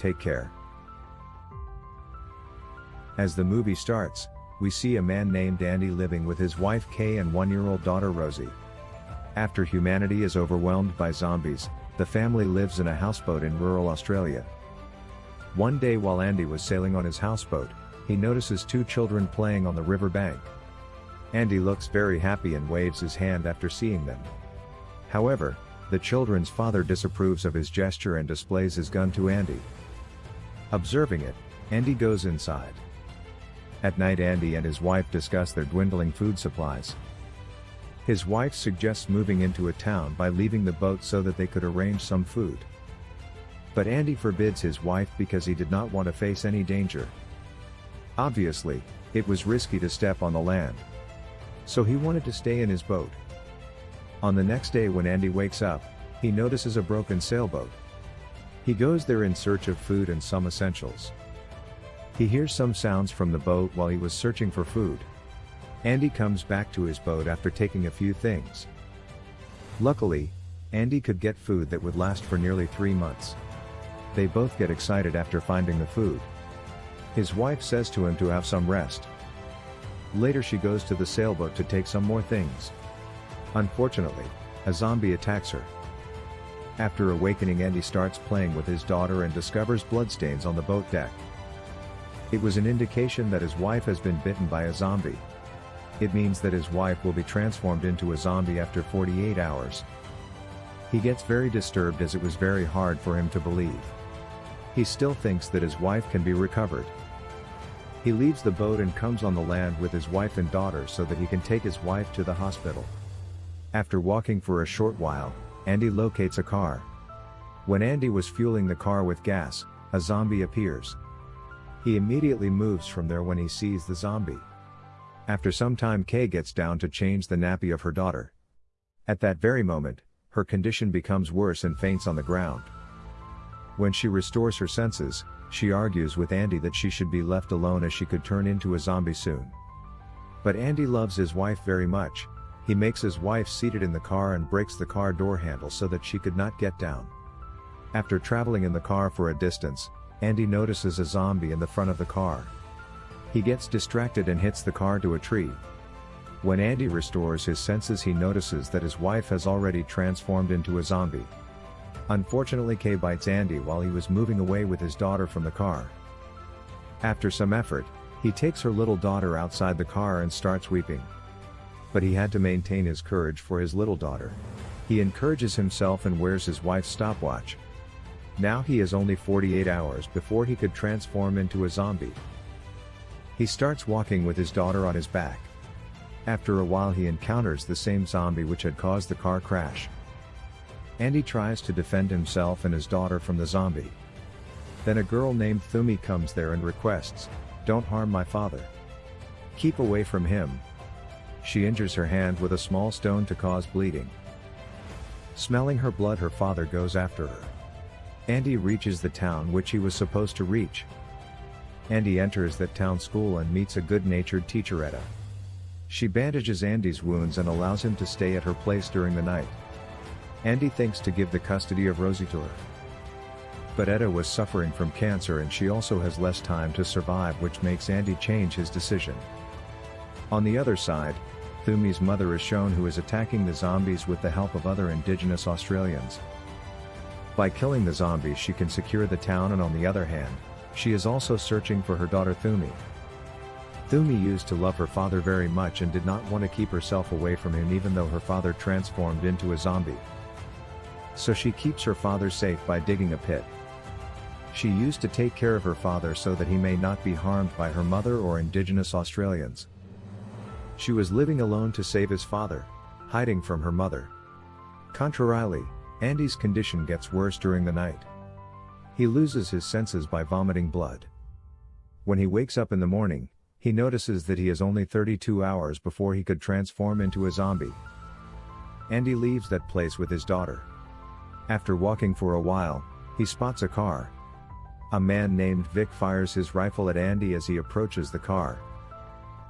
Take care. As the movie starts, we see a man named Andy living with his wife Kay and one-year-old daughter Rosie. After humanity is overwhelmed by zombies, the family lives in a houseboat in rural Australia. One day while Andy was sailing on his houseboat, he notices two children playing on the riverbank. Andy looks very happy and waves his hand after seeing them. However, the children's father disapproves of his gesture and displays his gun to Andy. Observing it, Andy goes inside. At night Andy and his wife discuss their dwindling food supplies. His wife suggests moving into a town by leaving the boat so that they could arrange some food. But Andy forbids his wife because he did not want to face any danger. Obviously, it was risky to step on the land. So he wanted to stay in his boat. On the next day when Andy wakes up, he notices a broken sailboat. He goes there in search of food and some essentials. He hears some sounds from the boat while he was searching for food. Andy comes back to his boat after taking a few things. Luckily, Andy could get food that would last for nearly three months. They both get excited after finding the food. His wife says to him to have some rest. Later she goes to the sailboat to take some more things. Unfortunately, a zombie attacks her. After awakening Andy starts playing with his daughter and discovers bloodstains on the boat deck. It was an indication that his wife has been bitten by a zombie. It means that his wife will be transformed into a zombie after 48 hours. He gets very disturbed as it was very hard for him to believe. He still thinks that his wife can be recovered. He leaves the boat and comes on the land with his wife and daughter so that he can take his wife to the hospital. After walking for a short while, Andy locates a car. When Andy was fueling the car with gas, a zombie appears. He immediately moves from there when he sees the zombie. After some time Kay gets down to change the nappy of her daughter. At that very moment, her condition becomes worse and faints on the ground. When she restores her senses, she argues with Andy that she should be left alone as she could turn into a zombie soon. But Andy loves his wife very much, he makes his wife seated in the car and breaks the car door handle so that she could not get down. After traveling in the car for a distance, Andy notices a zombie in the front of the car. He gets distracted and hits the car to a tree. When Andy restores his senses he notices that his wife has already transformed into a zombie. Unfortunately Kay bites Andy while he was moving away with his daughter from the car. After some effort, he takes her little daughter outside the car and starts weeping. But he had to maintain his courage for his little daughter. He encourages himself and wears his wife's stopwatch. Now he is only 48 hours before he could transform into a zombie. He starts walking with his daughter on his back. After a while he encounters the same zombie which had caused the car crash. Andy tries to defend himself and his daughter from the zombie. Then a girl named Thoomi comes there and requests, don't harm my father. Keep away from him, she injures her hand with a small stone to cause bleeding. Smelling her blood her father goes after her. Andy reaches the town which he was supposed to reach. Andy enters that town school and meets a good-natured teacher Etta. She bandages Andy's wounds and allows him to stay at her place during the night. Andy thinks to give the custody of Rosie to her. But Etta was suffering from cancer and she also has less time to survive which makes Andy change his decision. On the other side, Thoomi's mother is shown who is attacking the zombies with the help of other indigenous Australians. By killing the zombies she can secure the town and on the other hand, she is also searching for her daughter Thoomi. Thoomi used to love her father very much and did not want to keep herself away from him even though her father transformed into a zombie. So she keeps her father safe by digging a pit. She used to take care of her father so that he may not be harmed by her mother or indigenous Australians. She was living alone to save his father, hiding from her mother. Contrarily, Andy's condition gets worse during the night. He loses his senses by vomiting blood. When he wakes up in the morning, he notices that he has only 32 hours before he could transform into a zombie. Andy leaves that place with his daughter. After walking for a while, he spots a car. A man named Vic fires his rifle at Andy as he approaches the car.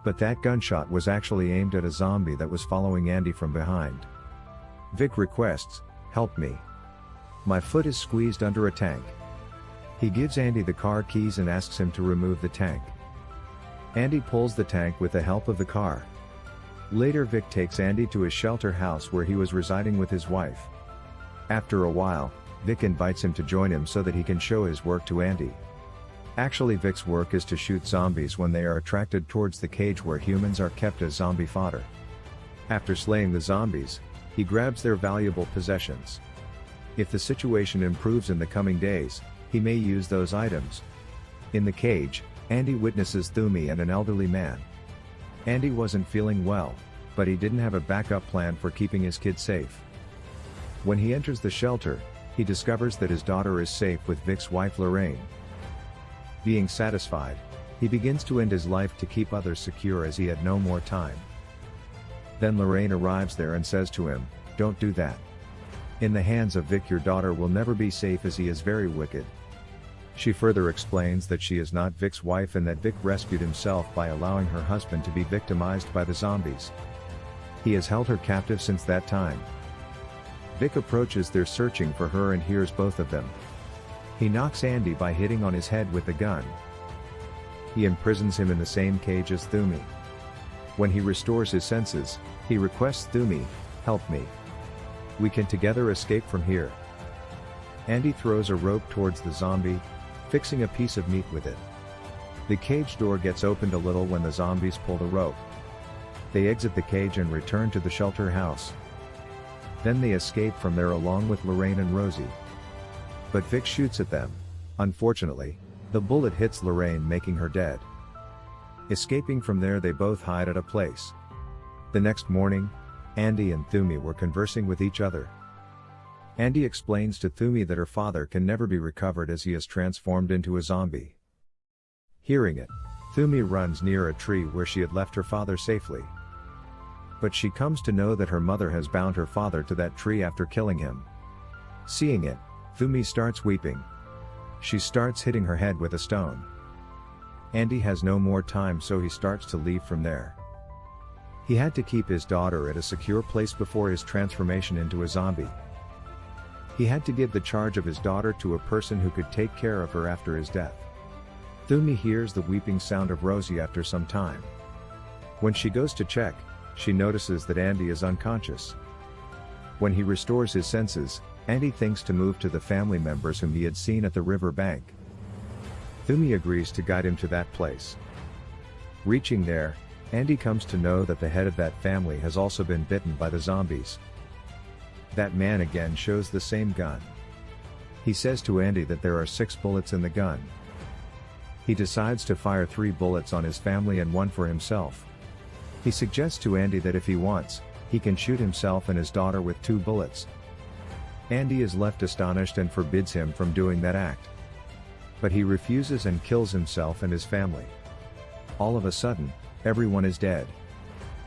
But that gunshot was actually aimed at a zombie that was following Andy from behind. Vic requests, help me. My foot is squeezed under a tank. He gives Andy the car keys and asks him to remove the tank. Andy pulls the tank with the help of the car. Later Vic takes Andy to his shelter house where he was residing with his wife. After a while, Vic invites him to join him so that he can show his work to Andy. Actually Vic's work is to shoot zombies when they are attracted towards the cage where humans are kept as zombie fodder. After slaying the zombies, he grabs their valuable possessions. If the situation improves in the coming days, he may use those items. In the cage, Andy witnesses Thoomi and an elderly man. Andy wasn't feeling well, but he didn't have a backup plan for keeping his kid safe. When he enters the shelter, he discovers that his daughter is safe with Vic's wife Lorraine. Being satisfied, he begins to end his life to keep others secure as he had no more time. Then Lorraine arrives there and says to him, Don't do that. In the hands of Vic your daughter will never be safe as he is very wicked. She further explains that she is not Vic's wife and that Vic rescued himself by allowing her husband to be victimized by the zombies. He has held her captive since that time. Vic approaches their searching for her and hears both of them. He knocks Andy by hitting on his head with the gun. He imprisons him in the same cage as Thoomi. When he restores his senses, he requests Thoomi, help me. We can together escape from here. Andy throws a rope towards the zombie, fixing a piece of meat with it. The cage door gets opened a little when the zombies pull the rope. They exit the cage and return to the shelter house. Then they escape from there along with Lorraine and Rosie. But Vic shoots at them. Unfortunately, the bullet hits Lorraine making her dead. Escaping from there they both hide at a place. The next morning, Andy and Thoomi were conversing with each other. Andy explains to Thoomi that her father can never be recovered as he is transformed into a zombie. Hearing it, Thoomi runs near a tree where she had left her father safely. But she comes to know that her mother has bound her father to that tree after killing him. Seeing it, Thoomi starts weeping. She starts hitting her head with a stone. Andy has no more time so he starts to leave from there. He had to keep his daughter at a secure place before his transformation into a zombie. He had to give the charge of his daughter to a person who could take care of her after his death. Thoomi hears the weeping sound of Rosie after some time. When she goes to check, she notices that Andy is unconscious. When he restores his senses, Andy thinks to move to the family members whom he had seen at the river bank. Thoomi agrees to guide him to that place. Reaching there, Andy comes to know that the head of that family has also been bitten by the zombies. That man again shows the same gun. He says to Andy that there are six bullets in the gun. He decides to fire three bullets on his family and one for himself. He suggests to Andy that if he wants, he can shoot himself and his daughter with two bullets. Andy is left astonished and forbids him from doing that act. But he refuses and kills himself and his family. All of a sudden, everyone is dead.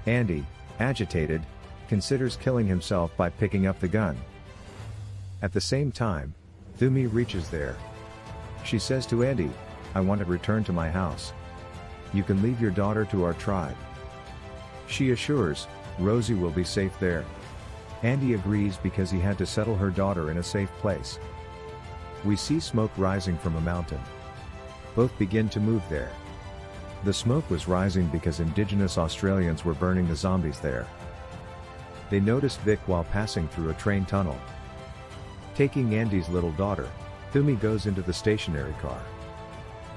Andy, agitated, considers killing himself by picking up the gun. At the same time, Thoomi reaches there. She says to Andy, I want to return to my house. You can leave your daughter to our tribe. She assures, Rosie will be safe there. Andy agrees because he had to settle her daughter in a safe place. We see smoke rising from a mountain. Both begin to move there. The smoke was rising because indigenous Australians were burning the zombies there. They noticed Vic while passing through a train tunnel. Taking Andy's little daughter, Thoomi goes into the stationary car.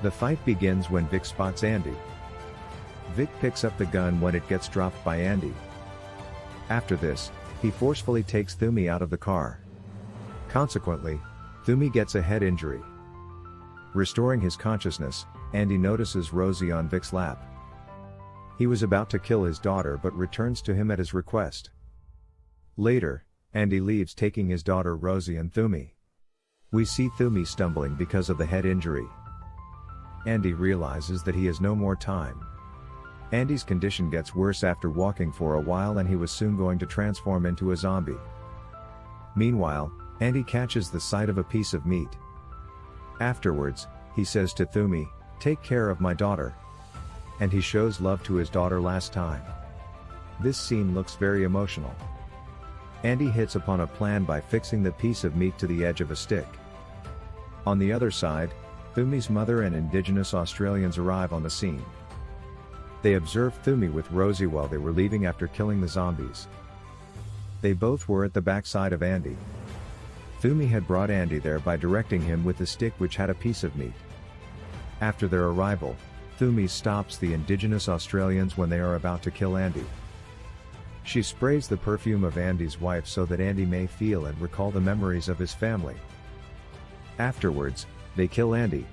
The fight begins when Vic spots Andy. Vic picks up the gun when it gets dropped by Andy. After this, he forcefully takes Thoomi out of the car. Consequently, Thoomi gets a head injury. Restoring his consciousness, Andy notices Rosie on Vic's lap. He was about to kill his daughter but returns to him at his request. Later, Andy leaves taking his daughter Rosie and Thoomi. We see Thumi stumbling because of the head injury. Andy realizes that he has no more time. Andy's condition gets worse after walking for a while and he was soon going to transform into a zombie. Meanwhile, Andy catches the sight of a piece of meat. Afterwards, he says to Thoomi, take care of my daughter. And he shows love to his daughter last time. This scene looks very emotional. Andy hits upon a plan by fixing the piece of meat to the edge of a stick. On the other side, Thoomi's mother and indigenous Australians arrive on the scene. They observe Thoomi with Rosie while they were leaving after killing the zombies. They both were at the backside of Andy. Thoomi had brought Andy there by directing him with a stick which had a piece of meat. After their arrival, Thoomi stops the indigenous Australians when they are about to kill Andy. She sprays the perfume of Andy's wife so that Andy may feel and recall the memories of his family. Afterwards, they kill Andy.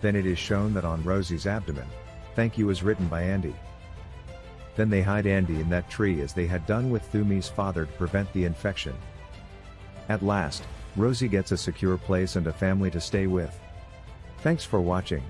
Then it is shown that on Rosie's abdomen, thank you is written by Andy. Then they hide Andy in that tree as they had done with Thoomi's father to prevent the infection. At last, Rosie gets a secure place and a family to stay with. Thanks for watching.